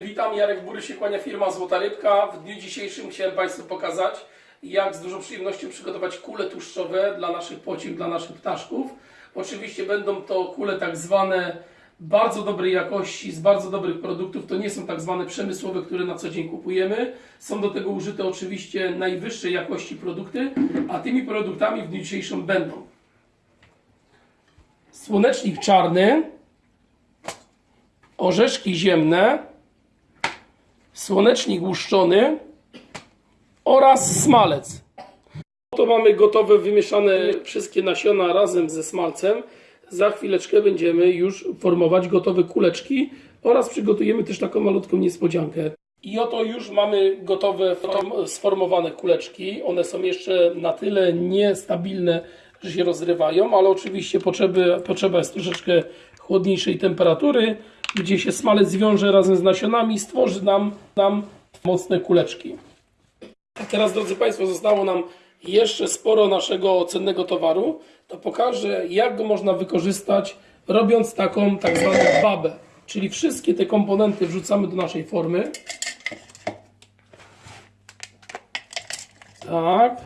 Witam, Jarek Bury się kłania firma Złota Rybka. W dniu dzisiejszym chciałem Państwu pokazać, jak z dużą przyjemnością przygotować kule tłuszczowe dla naszych pociech, dla naszych ptaszków. Oczywiście będą to kule tak zwane bardzo dobrej jakości, z bardzo dobrych produktów. To nie są tak zwane przemysłowe, które na co dzień kupujemy. Są do tego użyte oczywiście najwyższej jakości produkty, a tymi produktami w dniu dzisiejszym będą słonecznik czarny, orzeszki ziemne, słonecznik łuszczony oraz smalec. To mamy gotowe, wymieszane wszystkie nasiona razem ze smalcem. Za chwileczkę będziemy już formować gotowe kuleczki oraz przygotujemy też taką malutką niespodziankę. I oto już mamy gotowe, form- sformowane kuleczki. One są jeszcze na tyle niestabilne, że się rozrywają, ale oczywiście potrzeby, potrzeba jest troszeczkę chłodniejszej temperatury, gdzie się smalec zwiąże razem z nasionami i stworzy nam, nam mocne kuleczki. A teraz, drodzy Państwo, zostało nam jeszcze sporo naszego cennego towaru. To pokażę, jak go można wykorzystać, robiąc taką tak zwaną babę. Czyli wszystkie te komponenty wrzucamy do naszej formy. Tak.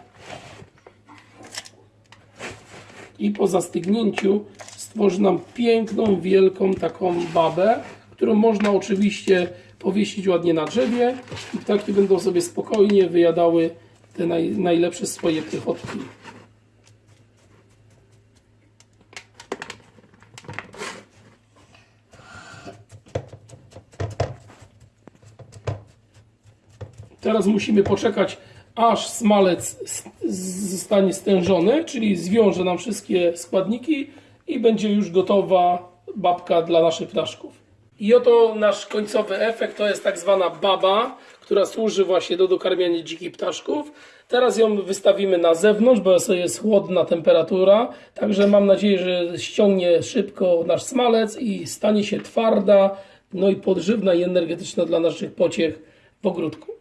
I po zastygnięciu stworzy nam piękną, wielką taką babę, którą można oczywiście powiesić ładnie na drzewie i ptaki będą sobie spokojnie wyjadały te naj, najlepsze swoje pychotki. Teraz musimy poczekać, aż smalec zostanie stężony, czyli zwiąże nam wszystkie składniki i będzie już gotowa babka dla naszych ptaszków. I oto nasz końcowy efekt to jest tak zwana baba, która służy właśnie do dokarmiania dzikich ptaszków. Teraz ją wystawimy na zewnątrz, bo jest chłodna temperatura, także mam nadzieję, że ściągnie szybko nasz smalec i stanie się twarda, no i podżywna i energetyczna dla naszych pociech w ogródku.